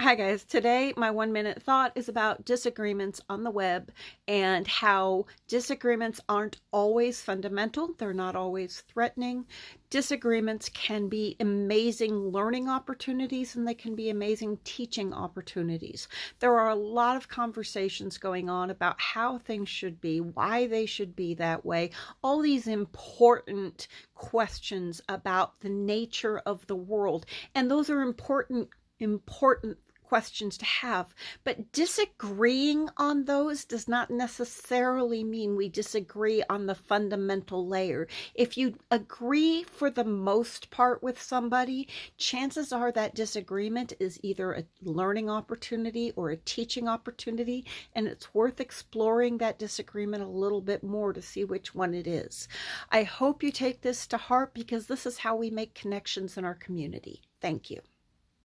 Hi guys, today my one minute thought is about disagreements on the web and how disagreements aren't always fundamental. They're not always threatening. Disagreements can be amazing learning opportunities and they can be amazing teaching opportunities. There are a lot of conversations going on about how things should be, why they should be that way, all these important questions about the nature of the world. And those are important important questions to have. But disagreeing on those does not necessarily mean we disagree on the fundamental layer. If you agree for the most part with somebody, chances are that disagreement is either a learning opportunity or a teaching opportunity, and it's worth exploring that disagreement a little bit more to see which one it is. I hope you take this to heart because this is how we make connections in our community. Thank you.